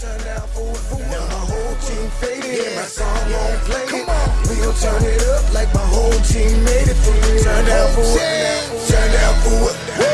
turn down for it. For now my whole team faded and my song won't play. Come on, we gon' turn it up like my whole team made it for real. Turn down for it, turn down for it.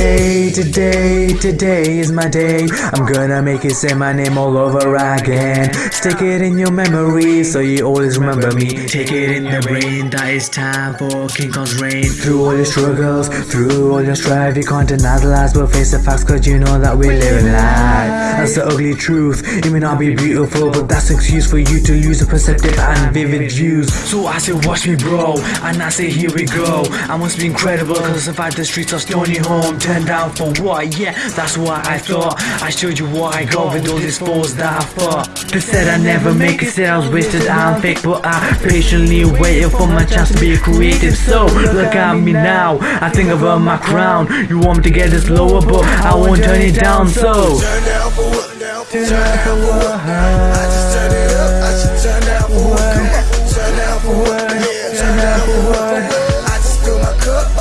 Today, today, today is my day. I'm gonna make you say my name all over again. Stick it in your memory so you always remember me. Take it in the brain that it's time for King Kong's reign. Through all your struggles, through all your strife, you can't deny the lies, but face the facts, cause you know that we're living life. That's the ugly truth. It may not be beautiful, but that's an excuse for you to lose a perceptive and vivid views. So I say, watch me, bro, and I say, here we go. I must be incredible, cause I survived the streets of Stony Home. Turned down for what? Yeah, that's what I thought. I showed you what I got with all these foes that I fought. They said I never make it, said I was wasted, I'm fake, but I patiently waited for my chance to be creative. So look at me now, I think about my crown. You want me to get this lower, but I won't turn it down. So Turn down for what? Turn down for what? I just turn it up. I should turn down for what?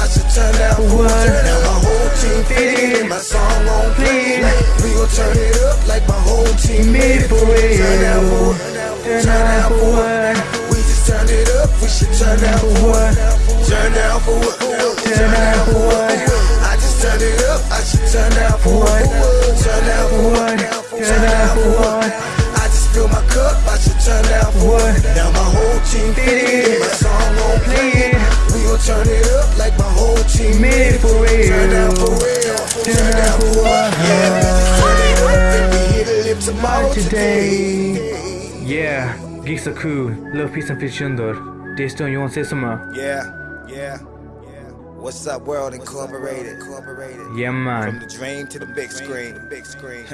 My cup. I should turn for what? Now my whole team faded and my song won't play. We gon' turn it up like my whole team made it for real. Turn down for? Turn down for what? We just turn it up. We should turn down for what? Turn down for what? Turn down for what? I just turn it up. I should turn down for what? Turn down for what? Turn down for what? I just fill my cup. I should turn down for what? Now my whole team faded. My song won't play. We gon' turn it up like my whole team made it for real. Turn down for real. Turn down for what? Yeah, we just turn it up and we hit it live tomorrow today. Yeah, geeks are cool. Love, peace, and fish under. Daystone, you wanna say something? Yeah, yeah, yeah. What's up, World Incorporated? Incorporated. Yeah, man. From the dream to the big screen. Big screen.